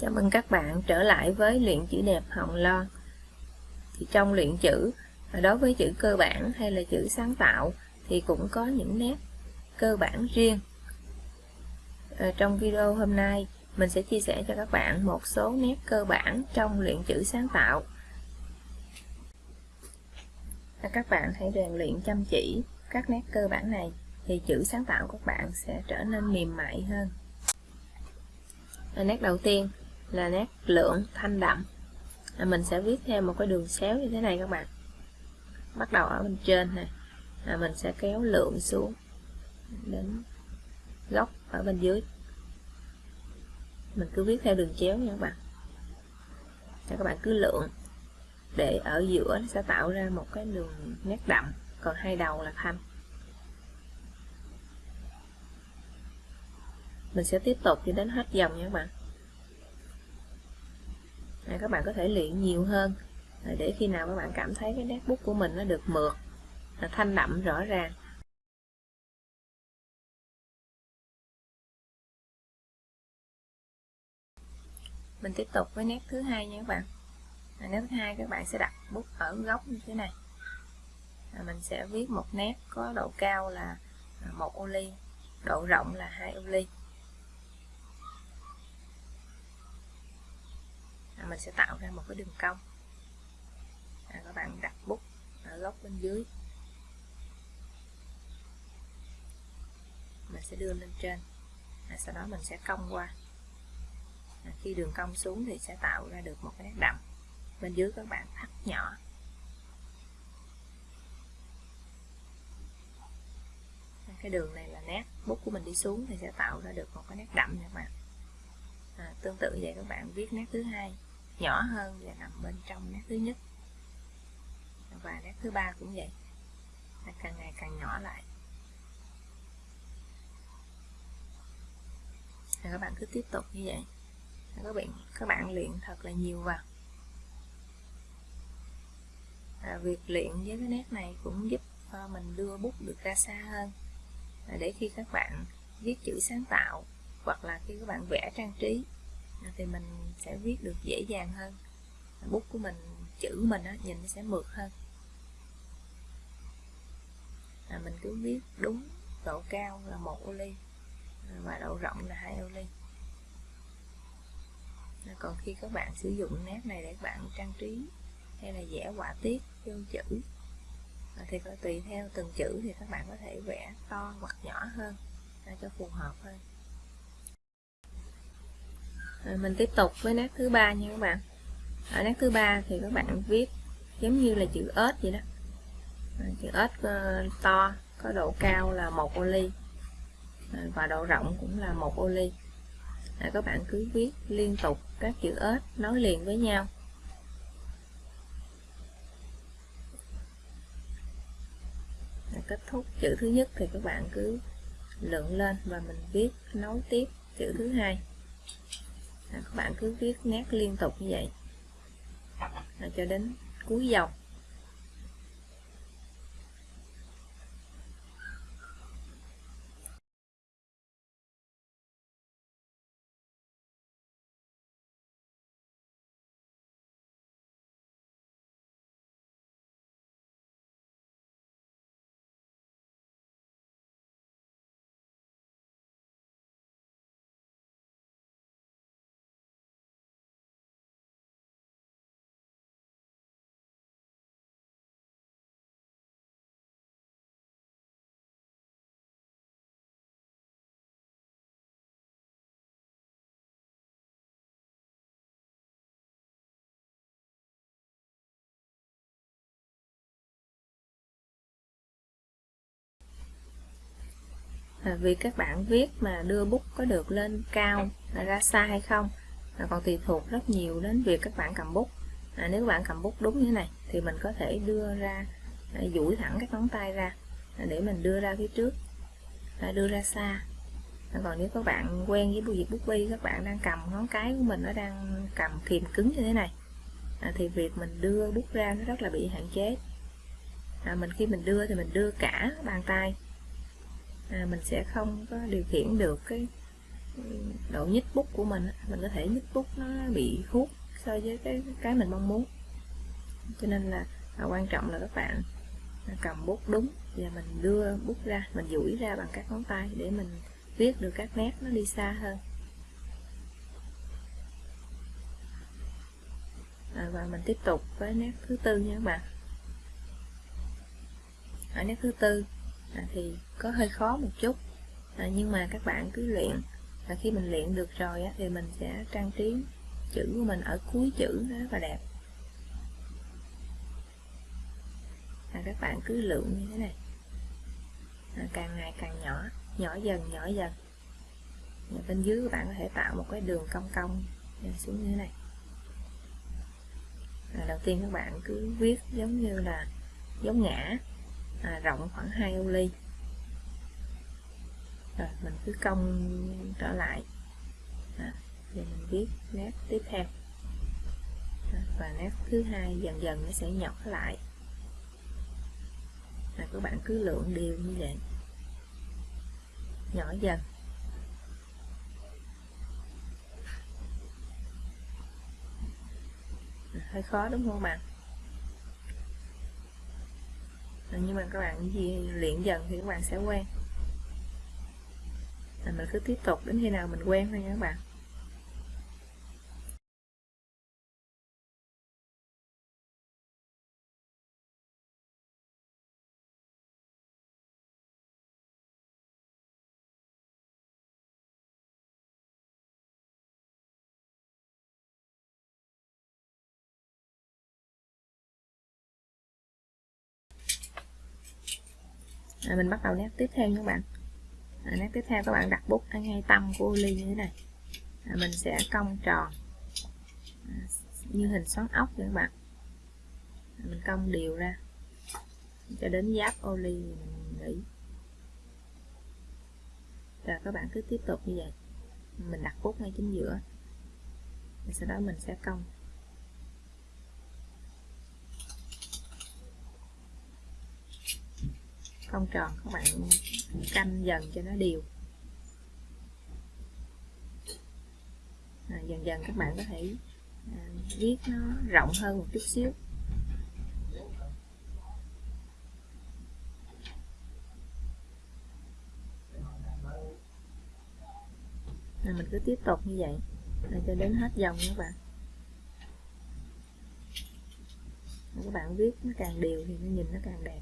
Chào mừng các bạn trở lại với luyện chữ đẹp Hồng Loan. Thì trong luyện chữ, à, đối với chữ cơ bản hay là chữ sáng tạo thì cũng có những nét cơ bản riêng. À, trong video hôm nay, mình sẽ chia sẻ cho các bạn một số nét cơ bản trong luyện chữ sáng tạo. À, các bạn hãy rèn luyện chăm chỉ các nét cơ bản này thì chữ sáng tạo của các bạn sẽ trở nên mềm mại hơn. À, nét đầu tiên là nét lượng thanh đậm. À, mình sẽ viết theo một cái đường xéo như thế này các bạn. Bắt đầu ở bên trên này à, mình sẽ kéo lượng xuống đến góc ở bên dưới. Mình cứ viết theo đường chéo nha các bạn. Để các bạn cứ lượng. Để ở giữa nó sẽ tạo ra một cái đường nét đậm. Còn hai đầu là thanh. Mình sẽ tiếp tục cho đến hết dòng nha các bạn à, các bạn có thể luyện nhiều hơn. À, để khi nào các bạn cảm thấy cái nét bút của mình nó được mượt là thanh đậm rõ ràng. Mình tiếp tục với nét thứ hai nha các bạn. À, nét thứ hai các bạn sẽ đặt bút ở góc như thế này. À, mình sẽ viết một nét có độ cao là à, một ô ly độ rộng là hai ô ly. À, mình sẽ tạo ra một cái đường cong. À, các bạn đặt bút ở góc bên dưới. Mình sẽ đưa lên trên. À, sau đó mình sẽ cong qua. À, khi đường cong xuống thì sẽ tạo ra được một cái nét đậm. Bên dưới các bạn thắt nhỏ. À, cái đường này là nét. Bút của mình đi xuống thì sẽ tạo ra được một cái nét đậm nha các bạn. À, tương tự vậy các bạn viết nét thứ hai nhỏ hơn và nằm bên trong nét thứ nhất. Và nét thứ ba cũng vậy. Là càng ngày càng nhỏ lại. Và các bạn cứ tiếp tục như vậy. Các bạn các bạn luyện thật là nhiều vào. À, việc luyện với cái nét này cũng giúp mình đưa bút được ra xa hơn. À, để khi các bạn viết chữ sáng tạo hoặc là khi các bạn vẽ trang trí thì mình sẽ viết được dễ dàng hơn. Bút của mình chữ mình á, nhìn nó sẽ mượt hơn. À, mình cứ viết đúng độ cao là một ô ly và độ rộng là hai ô ly. À, còn khi các bạn sử dụng nét này để các bạn trang trí hay là vẽ họa tiết vô chữ à, thì có tùy theo từng chữ thì các bạn có thể vẽ to hoặc nhỏ hơn à, cho phù hợp hơn rồi mình tiếp tục với nét thứ ba nha các bạn. Ở nét thứ ba thì các bạn viết giống như là chữ ếch vậy đó. Chữ ếch ờ, to có độ cao là một ô ly. Và độ rộng cũng là một ô ly. Rồi, các bạn cứ viết liên tục các chữ ếch nối liền với nhau. Kết thúc chữ thứ nhất thì các bạn cứ lượng lên và mình viết nối tiếp chữ thứ hai à, các bạn cứ viết nét liên tục như vậy. À, cho đến cuối dòng à, vì các bạn viết mà đưa bút có được lên cao là ra xa hay không. À, còn tùy thuộc rất nhiều đến việc các bạn cầm bút. À, nếu các bạn cầm bút đúng như thế này thì mình có thể đưa ra à, duỗi thẳng các ngón tay ra à, để mình đưa ra phía trước à, đưa ra xa. À, còn nếu các bạn quen với việc bút bi các bạn đang cầm ngón cái của mình nó đang cầm kìm cứng như thế này à, thì việc mình đưa bút ra nó rất là bị hạn chế. À, mình khi mình đưa thì mình đưa cả bàn tay à, mình sẽ không có điều khiển được cái độ nhích bút của mình mình có thể nhích bút nó bị hút so với cái cái mình mong muốn. Cho nên là, à, quan trọng là các bạn cầm bút đúng và mình đưa bút ra mình duỗi ra bằng các ngón tay để mình viết được các nét nó đi xa hơn. À, và mình tiếp tục với nét thứ tư nha các bạn. Ở nét thứ tư à, thì có hơi khó một chút. À, nhưng mà các bạn cứ luyện. Và khi mình luyện được rồi á, thì mình sẽ trang trí chữ của mình ở cuối chữ nó rất là đẹp. À, các bạn cứ lượng như thế này. À, càng ngày càng nhỏ nhỏ dần nhỏ dần. Và bên dưới các bạn có thể tạo một cái đường cong cong xuống như thế này. À, đầu tiên các bạn cứ viết giống như là giống ngã à, rộng khoảng 2 ô ly. Rồi mình cứ cong trở lại. À, thì mình viết nét tiếp theo. À, và nét thứ hai dần dần nó sẽ nhỏ lại. À, các bạn cứ lượng đều như vậy. Nhỏ dần. À, hơi khó đúng không bạn? Nhưng mà các bạn gì luyện dần thì các bạn sẽ quen. À, mình cứ tiếp tục đến khi nào mình quen thôi nha các bạn. À, mình bắt đầu nét tiếp theo nha các bạn. À, nét tiếp theo các bạn đặt bút ở ngay tâm của ly như thế này. À, mình sẽ cong tròn. À, như hình xoắn ốc các bạn. À, mình cong đều ra. Cho đến giáp ô ly mình nghỉ. Rồi các bạn cứ tiếp tục như vậy. Mình đặt bút ngay chính giữa. Sau đó mình sẽ cong. Không tròn các bạn canh dần cho nó đều. À, dần dần các bạn có thể à, viết nó rộng hơn một chút xíu. À, mình cứ tiếp tục như vậy để cho đến hết dòng các bạn. Các bạn viết nó càng đều thì nó nhìn nó càng đẹp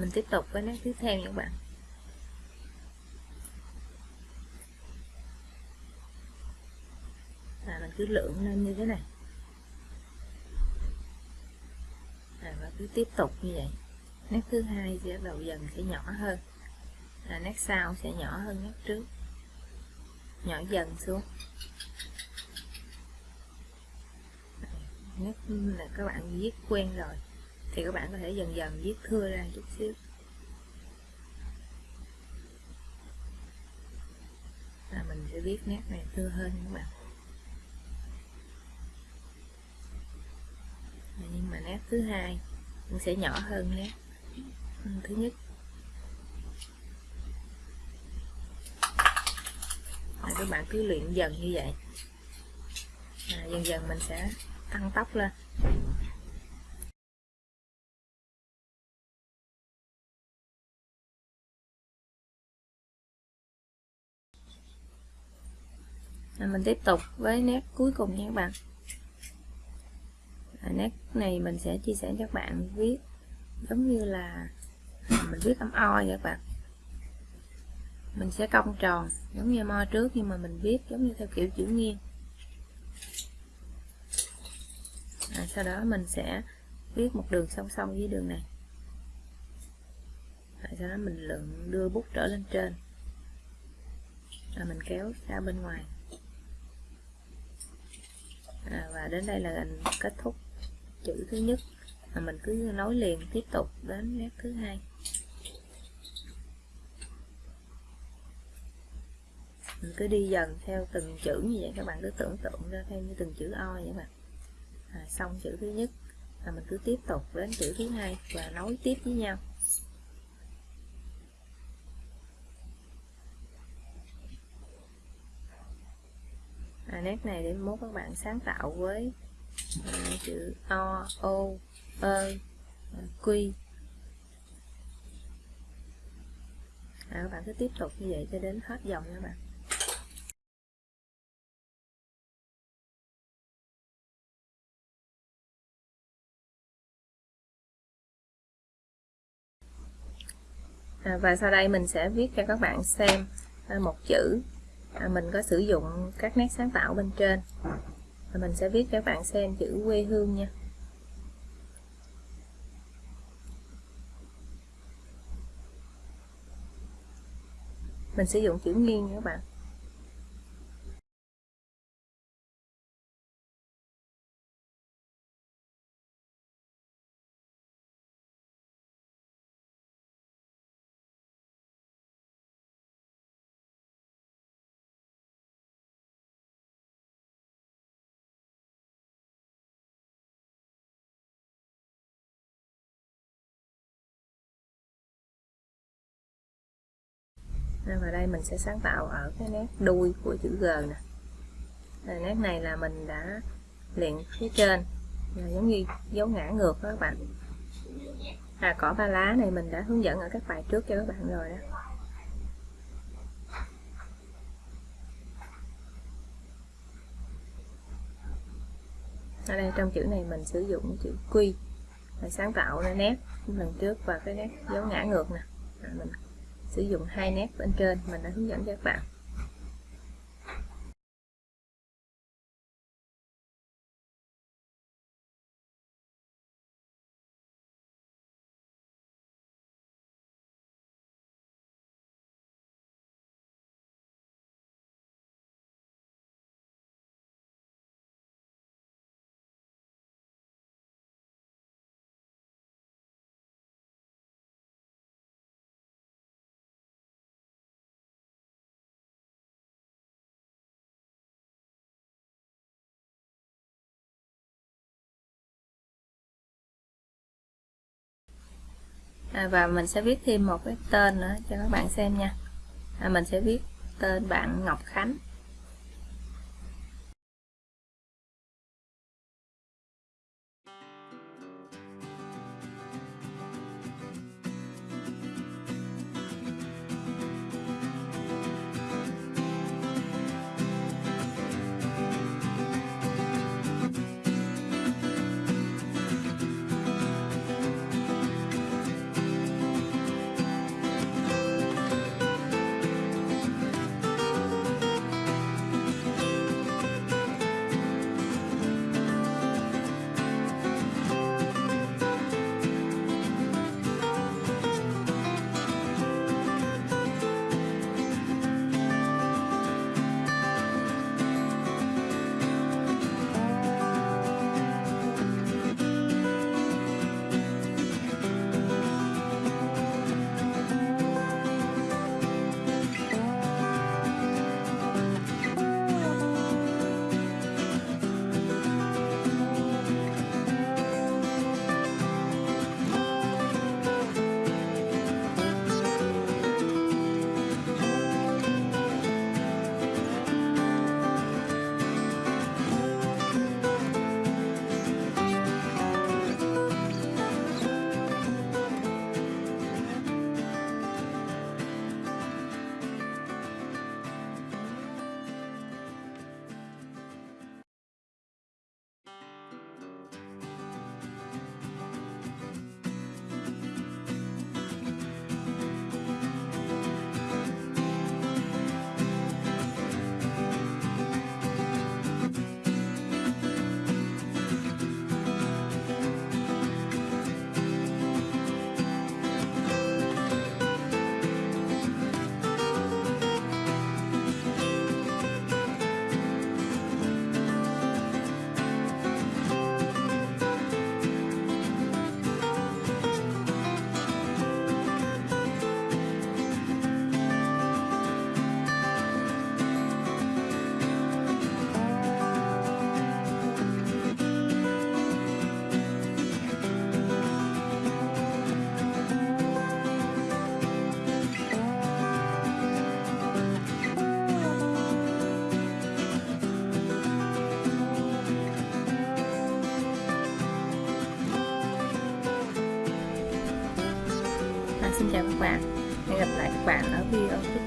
mình tiếp tục với nét tiếp theo các bạn. À, mình cứ lượng lên như thế này. À, và cứ tiếp tục như vậy. Nét thứ hai sẽ đầu dần sẽ nhỏ hơn. À, nét sau sẽ nhỏ hơn nét trước. Nhỏ dần xuống. Nét là các bạn viết quen rồi thì các bạn có thể dần dần viết thưa ra chút xíu và mình sẽ viết nét này thưa hơn các bạn. Nhưng mà nét thứ hai cũng sẽ nhỏ hơn nét thứ nhất. Rồi các bạn cứ luyện dần như vậy. À, dần dần mình sẽ tăng tốc lên. Mình tiếp tục với nét cuối cùng nha các bạn. À, nét này mình sẽ chia sẻ cho các bạn viết giống như là mình viết âm o vậy các bạn. Mình sẽ cong tròn giống như mo trước nhưng mà mình viết giống như theo kiểu chữ nghiêng. À, sau đó mình sẽ viết một đường song song với đường này. À, sau đó mình lượng đưa bút trở lên trên. À, mình kéo ra bên ngoài à, và đến đây là mình kết thúc chữ thứ nhất. À, mình cứ nối liền tiếp tục đến nét thứ hai. Mình cứ đi dần theo từng chữ như vậy các bạn cứ tưởng tượng ra theo như từng chữ o vậy mà. À, xong chữ thứ nhất. Là mình cứ tiếp tục đến chữ thứ hai và nối tiếp với nhau. Nét này để mốt các bạn sáng tạo với à, chữ o o ơ quy à, các bạn cứ tiếp tục như vậy cho đến hết dòng nha bạn. À, và sau đây mình sẽ viết cho các bạn xem à, một chữ à, mình có sử dụng các nét sáng tạo bên trên. Và mình sẽ viết cho các bạn xem chữ quê hương nha. Mình sử dụng chữ nghiêng nha các bạn. Và đây mình sẽ sáng tạo ở cái nét đuôi của chữ G nè. À, nét này là mình đã luyện phía trên. Là giống như dấu ngã ngược đó các bạn. À cỏ ba lá này mình đã hướng dẫn ở các bài trước cho các bạn rồi đó. Ở đây trong chữ này mình sử dụng chữ quy để sáng tạo ra nét lần trước và cái nét dấu ngã ngược nè. À, mình sử dụng hai nét bên trên mình đã hướng dẫn cho các bạn. À, và mình sẽ viết thêm một cái tên nữa cho các bạn xem nha. À, mình sẽ viết tên bạn Ngọc Khánh. Bạn. Hẹn gặp lại các bạn ở video tiếp theo.